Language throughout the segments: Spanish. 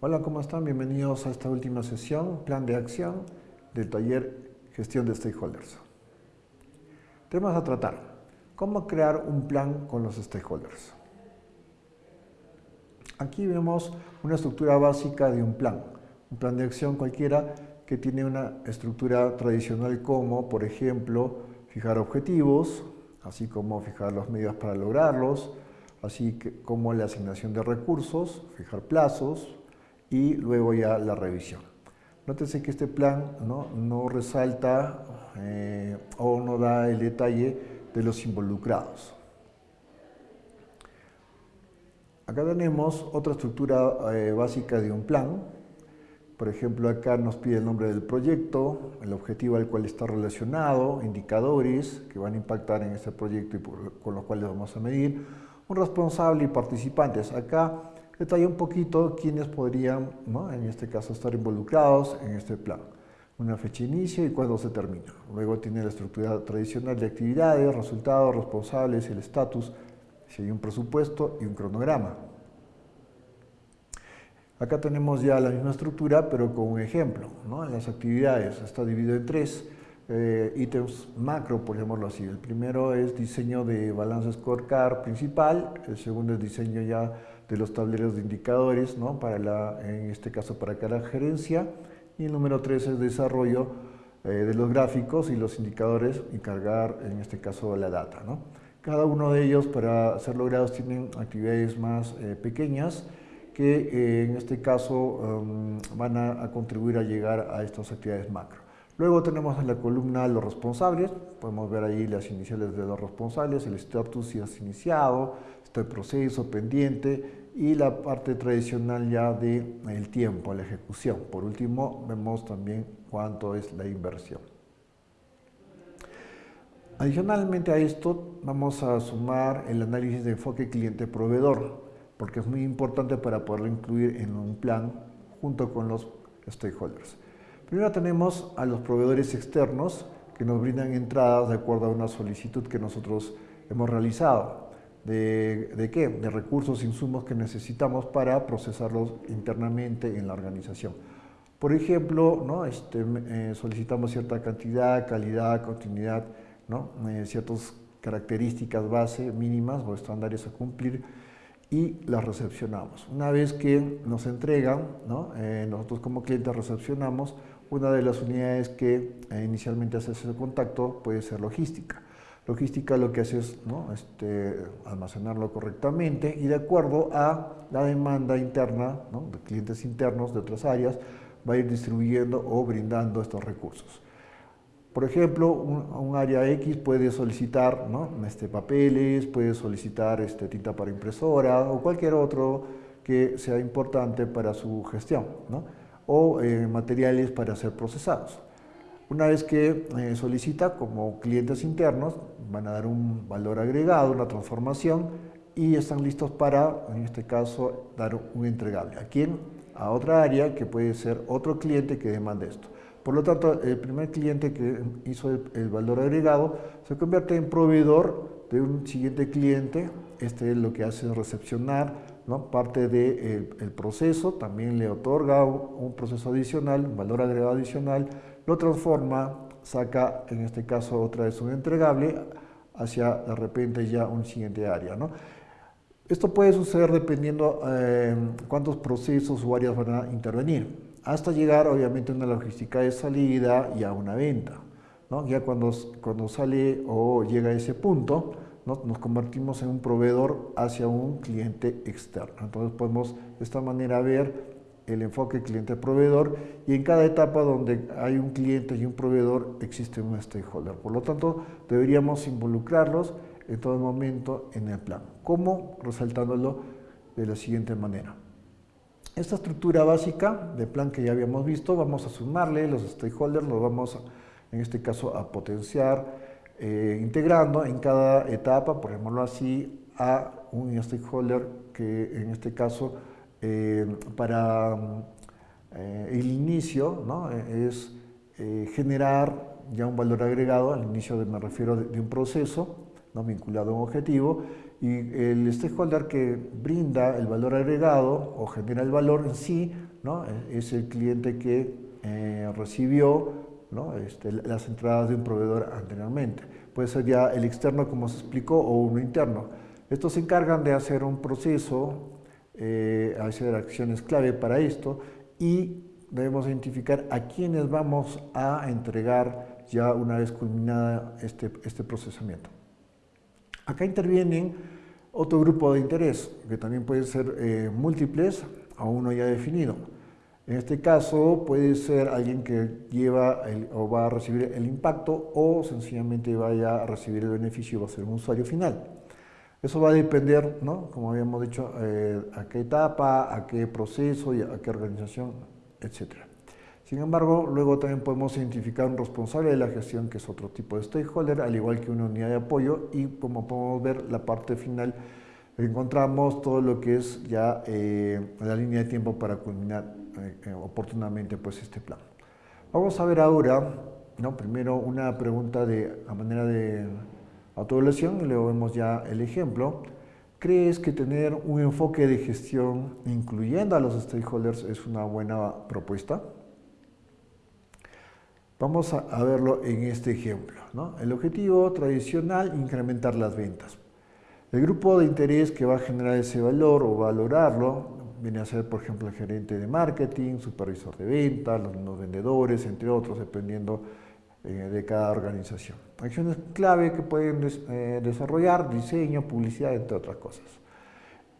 Hola, ¿cómo están? Bienvenidos a esta última sesión, plan de acción del taller Gestión de Stakeholders. Temas a tratar. ¿Cómo crear un plan con los stakeholders? Aquí vemos una estructura básica de un plan. Un plan de acción cualquiera que tiene una estructura tradicional como, por ejemplo, fijar objetivos, así como fijar los medios para lograrlos, así como la asignación de recursos, fijar plazos, y luego ya la revisión. Nótese que este plan no, resalta eh, o no da el detalle de los involucrados. Acá tenemos otra estructura eh, básica de un plan. Por ejemplo, acá nos pide el nombre del proyecto, el objetivo al cual está relacionado, indicadores que van a impactar en este proyecto y con los cuales vamos a medir, un responsable y participantes. Acá detalla un poquito quiénes podrían, en este caso, estar involucrados en este plan. Una fecha de inicio y cuándo se termina. Luego tiene la estructura tradicional de actividades, resultados, responsables, el estatus, si hay un presupuesto y un cronograma. Acá tenemos ya la misma estructura, pero con un ejemplo. ¿no? Las actividades está dividido en tres eh, ítems macro, por llamarlo así. El primero es diseño de balance scorecard principal, el segundo es diseño ya de los tableros de indicadores, ¿no? para la, en este caso para cada gerencia, y el número 3 es desarrollo eh, de los gráficos y los indicadores y cargar, en este caso, la data. ¿no? Cada uno de ellos, para ser logrados, tienen actividades más eh, pequeñas que eh, en este caso um, van a, a contribuir a llegar a estas actividades macro. Luego tenemos en la columna los responsables, podemos ver ahí las iniciales de los responsables, el estatus si has iniciado, está proceso pendiente y la parte tradicional ya del el tiempo, la ejecución. Por último, vemos también cuánto es la inversión. Adicionalmente a esto, vamos a sumar el análisis de enfoque cliente-proveedor, porque es muy importante para poderlo incluir en un plan junto con los stakeholders. Primero tenemos a los proveedores externos que nos brindan entradas de acuerdo a una solicitud que nosotros hemos realizado. ¿De, qué? De recursos, insumos que necesitamos para procesarlos internamente en la organización. Por ejemplo, ¿no? este, eh, solicitamos cierta cantidad, calidad, continuidad, ¿no? Eh, ciertas características base mínimas o estándares a cumplir y las recepcionamos. Una vez que nos entregan. Eh, nosotros como clientes recepcionamos una de las unidades que eh, inicialmente hace ese contacto puede ser logística. Logística lo que hace es este, almacenarlo correctamente y de acuerdo a la demanda interna de clientes internos de otras áreas va a ir distribuyendo o brindando estos recursos. Por ejemplo, un, área X puede solicitar ¿no? este, papeles, puede solicitar este, tinta para impresora o cualquier otro que sea importante para su gestión. ¿no? o eh, materiales para ser procesados. Una vez que eh, solicita como clientes internos, van a dar un valor agregado, una transformación y están listos para, en este caso, dar un entregable. ¿A quién? A otra área que puede ser otro cliente que demande esto. Por lo tanto, el primer cliente que hizo el, valor agregado se convierte en proveedor de un siguiente cliente. Este es lo que hace es recepcionar parte del de, el proceso, también le otorga un, proceso adicional, un valor agregado adicional, lo transforma, saca en este caso otra vez un entregable hacia de repente ya un siguiente área. ¿no? Esto puede suceder dependiendo eh, cuántos procesos o áreas van a intervenir, hasta llegar obviamente a una logística de salida y a una venta. Ya cuando, cuando sale o llega a ese punto, nos convertimos en un proveedor hacia un cliente externo. Entonces podemos de esta manera ver el enfoque cliente-proveedor y en cada etapa donde hay un cliente y un proveedor existe un stakeholder. Por lo tanto, deberíamos involucrarlos en todo momento en el plan. ¿Cómo? Resaltándolo de la siguiente manera. Esta estructura básica de plan que ya habíamos visto, vamos a sumarle los stakeholders, los vamos en este caso a potenciar, eh, integrando en cada etapa, por ejemplo así, a un stakeholder que en este caso eh, para eh, el inicio es generar ya un valor agregado, al inicio de, me refiero de, un proceso vinculado a un objetivo, y el stakeholder que brinda el valor agregado o genera el valor en sí es el cliente que eh, recibió este, las entradas de un proveedor anteriormente. Puede ser ya el externo como se explicó o uno interno. Estos se encargan de hacer un proceso, eh, hacer acciones clave para esto y debemos identificar a quiénes vamos a entregar ya una vez culminada este, este procesamiento. Acá intervienen otro grupo de interés, que también pueden ser eh, múltiples a uno ya definido. En este caso puede ser alguien que lleva o va a recibir el impacto o sencillamente vaya a recibir el beneficio, va a ser un usuario final. Eso va a depender, ¿no? como habíamos dicho, eh, a qué etapa, a qué proceso y a qué organización, etc. Sin embargo, luego también podemos identificar un responsable de la gestión, que es otro tipo de stakeholder, al igual que una unidad de apoyo, y como podemos ver, la parte final, encontramos todo lo que es ya eh, la línea de tiempo para culminar eh, oportunamente pues, este plan. Vamos a ver ahora, primero una pregunta de, a manera de autoevaluación, y luego vemos ya el ejemplo. ¿Crees que tener un enfoque de gestión incluyendo a los stakeholders es una buena propuesta? Vamos a, verlo en este ejemplo. El objetivo tradicional, incrementar las ventas. El grupo de interés que va a generar ese valor o valorarlo viene a ser, por ejemplo, el gerente de marketing, supervisor de ventas, los, vendedores, entre otros, dependiendo eh, de cada organización. Acciones clave que pueden eh, desarrollar, diseño, publicidad, entre otras cosas.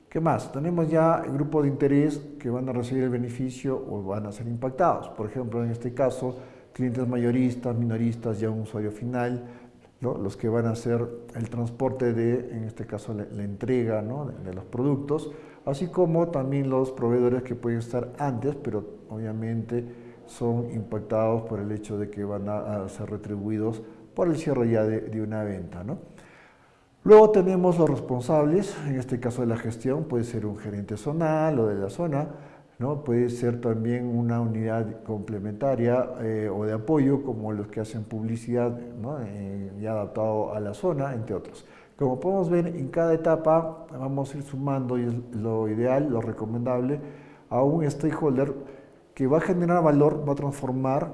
¿Qué más? Tenemos ya el grupo de interés que van a recibir el beneficio o van a ser impactados. Por ejemplo, en este caso, clientes mayoristas, minoristas, ya un usuario final, los que van a hacer el transporte de, en este caso, la, entrega de, los productos, así como también los proveedores que pueden estar antes, pero obviamente son impactados por el hecho de que van a, ser retribuidos por el cierre ya de, una venta. Luego tenemos los responsables, en este caso de la gestión, puede ser un gerente zonal o de la zona, ¿no? Puede ser también una unidad complementaria eh, o de apoyo, como los que hacen publicidad ¿no? Eh, ya adaptado a la zona, entre otros. Como podemos ver, en cada etapa vamos a ir sumando, y es lo ideal, lo recomendable, a un stakeholder que va a generar valor, va a transformar,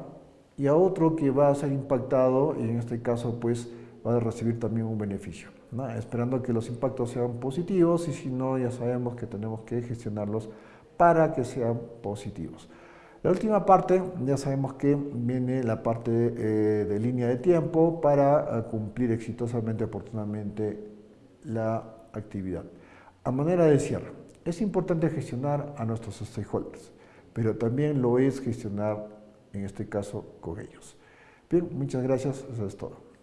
y a otro que va a ser impactado, y en este caso pues va a recibir también un beneficio. Esperando que los impactos sean positivos, y si no, ya sabemos que tenemos que gestionarlos para que sean positivos. La última parte, ya sabemos que viene la parte eh, de línea de tiempo para eh, cumplir exitosamente, oportunamente la actividad. A manera de cierre, es importante gestionar a nuestros stakeholders, pero también lo es gestionar, en este caso, con ellos. Bien, muchas gracias, eso es todo.